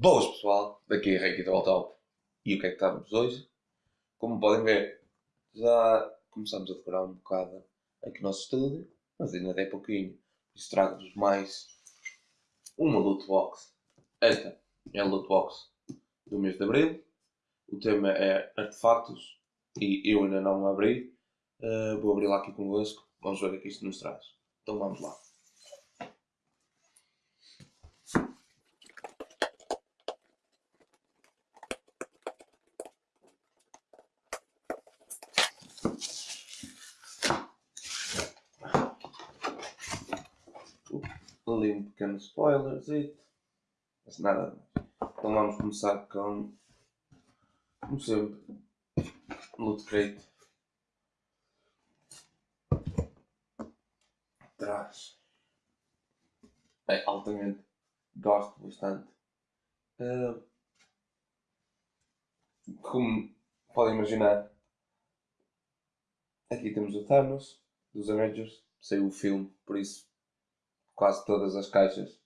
Boas pessoal, daqui é Reiki do Top e o que é que estamos hoje? Como podem ver, já começamos a decorar um bocado aqui no nosso estúdio, mas ainda tem pouquinho. Por isso trago-vos mais uma loot box. Esta é a loot box do mês de Abril. O tema é artefatos e eu ainda não abri. Uh, vou abrir lá aqui convosco. Vamos ver o que isto nos traz. Então vamos lá. Ali um pequeno spoiler, mas nada mais. Então vamos começar com, como sempre, Loot Crate. Traz. É altamente. Gosto bastante. Uh, como podem imaginar, aqui temos o Thanos dos Avengers. Saiu o filme, por isso quase todas as caixas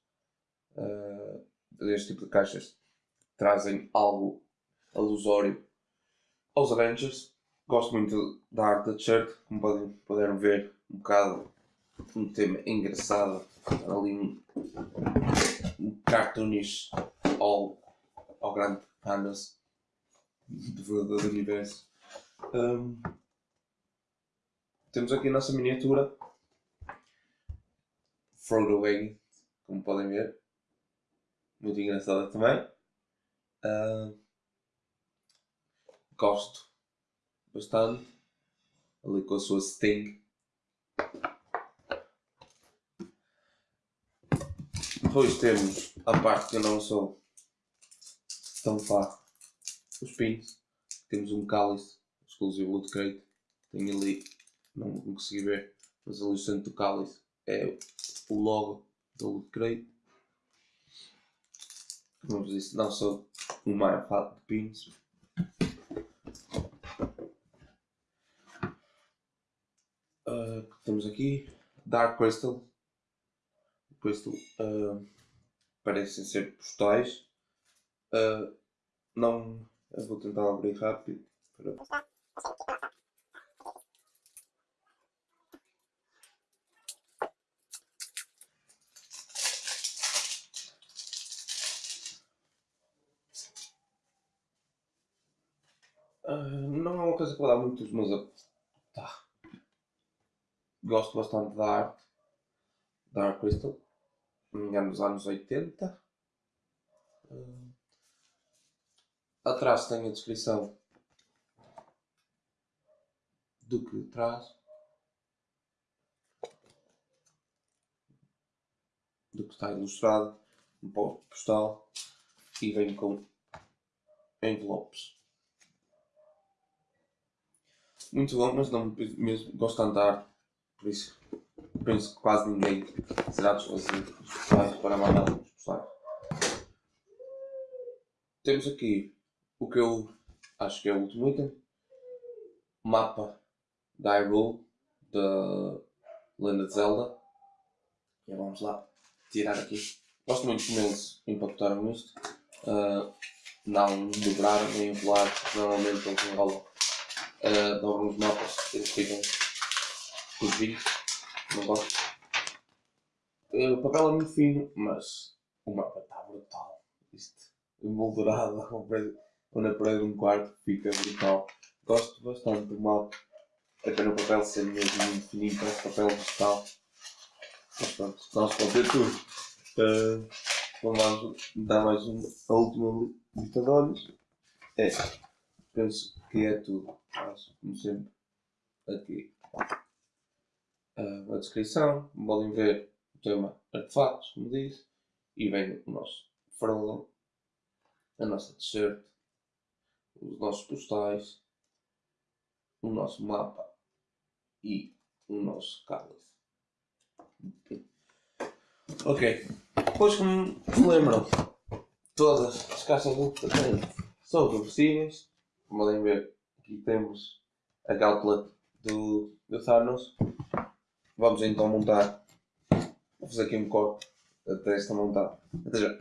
uh, deste tipo de caixas trazem algo alusório aos Avengers. Gosto muito da arte da t-shirt, como podem, puderam ver, um bocado um tema engraçado, ali um, um cartoonish ao, ao grande Thanos do verdadeiro universo. Um, temos aqui a nossa miniatura Frodo como podem ver. Muito engraçada também. Uh, gosto bastante. Ali com a sua Sting. Depois temos a parte que eu não sou tão fã. Os pins. Temos um cálice exclusivo do Crate. Tem ali, não consegui ver, mas ali o centro do cálice é o logo do upgrade. Como vos disse, não sou o maior fã de pins. Uh, temos aqui Dark Crystal. Crystal uh, parecem ser postais. Uh, não, eu vou tentar abrir rápido. Para... Uh, não é uma coisa que vou dar muitos, mas tá. gosto bastante da arte. Dark Crystal. É nos anos 80. Uh, ah, atrás tem a descrição do que traz. Do que está ilustrado. Um postal. E vem com envelopes muito bom, mas não mesmo gosto de andar, por isso penso que quase ninguém será desfazido os postais para mandar os postais. Temos aqui o que eu acho que é o último item, mapa da Hyrule da Lenda de Zelda. E vamos lá tirar aqui. Gosto muito como eles impactaram isto. Uh, não dobrar nem enrolar, normalmente eles enrolam uh, de alguns mapas, eles ficam os vídeos, não gosto. Uh, o papel é muito fino, mas o mapa está brutal. Isto emoldurado quando a parede de um quarto fica brutal. Gosto bastante do mapa. Até no papel ser mesmo muito fininho, parece papel vegetal. Mas pronto, nós pode ter tudo. Uh, vamos dar mais uma, a última lista de olhos. É, penso que é tudo. Faço, como sempre, aqui. Uh, a descrição, podem ver o tema artefatos, como disse, e vem o nosso Frodo, a nossa t-shirt, os nossos postais, o nosso mapa e o nosso cálice. Ok, depois como se lembram, todas as caixas de são reversíveis, podem ver Aqui temos a Gauntlet do, do Thanos. Vamos então montar. Vou fazer aqui um corte até esta montada. Até já.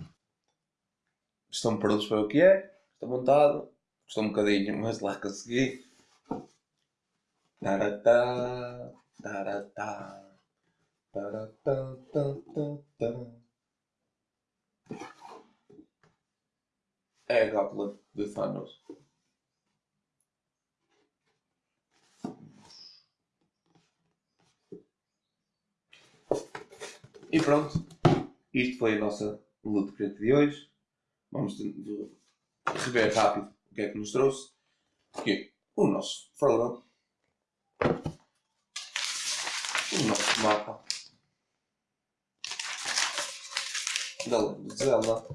estão prontos para o que é. Estou montado. Custou um bocadinho, mas lá consegui. Taratá, taratá, taratá, taratá. É a Gauntlet de Thanos. E pronto, isto foi a nossa luta crente de hoje. Vamos rever rápido o que é que nos trouxe. O nosso Frodo. O nosso mapa. Da Lenda de Zelda.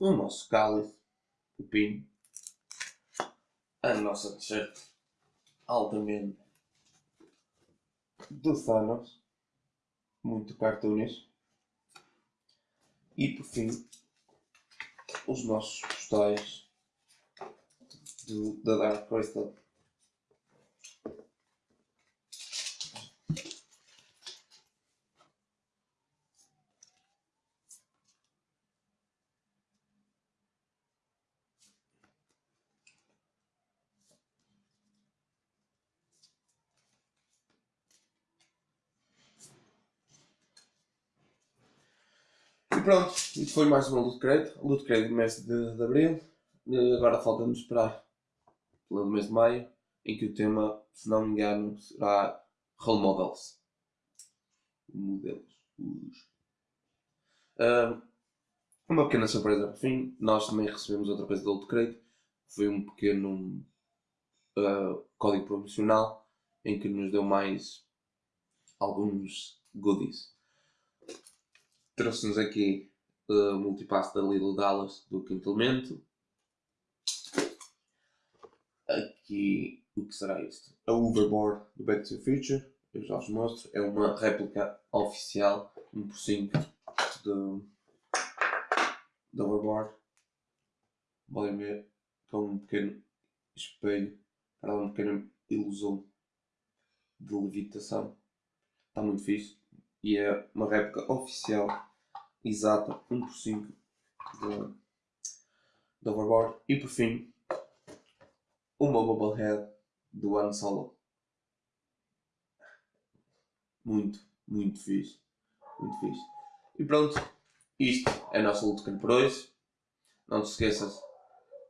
O nosso cálice. O pino. A nossa t-shirt. Altamente. Do Thanos muito cartoons. E por fim, os nossos postais do, da Dark Crystal. Pronto, isto foi mais uma luta de crédito. Luta de crédito do mês de, de Abril. Agora falta-nos esperar pelo mês de Maio, em que o tema, se não me engano, será Role Models. Modelos. Uh, uma pequena surpresa por fim. Nós também recebemos outra coisa do Luto Crédito. Foi um pequeno uh, código promocional em que nos deu mais alguns goodies trouxe-nos aqui o multipass da Little Dallas do quinto elemento. Aqui, o que será isto? A Overboard do Back to the Future. Eu já vos mostro. É uma réplica oficial, 1 por 5 do, do Overboard. Podem ver com um pequeno espelho para dar uma pequena ilusão de levitação. Está muito fixe e é uma réplica oficial exata 1 por 5 do, do Overboard. E por fim uma Bubblehead do Han Solo. Muito, muito fixe. Muito fixe. E pronto, isto é a nossa luta por hoje. Não te esqueças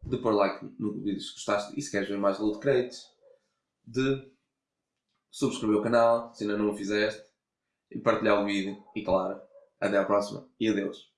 de pôr like no vídeo se gostaste e se queres ver mais loot crates de subscrever o canal se ainda não o fizeste e partilhar o vídeo. E claro, até à próxima e adeus.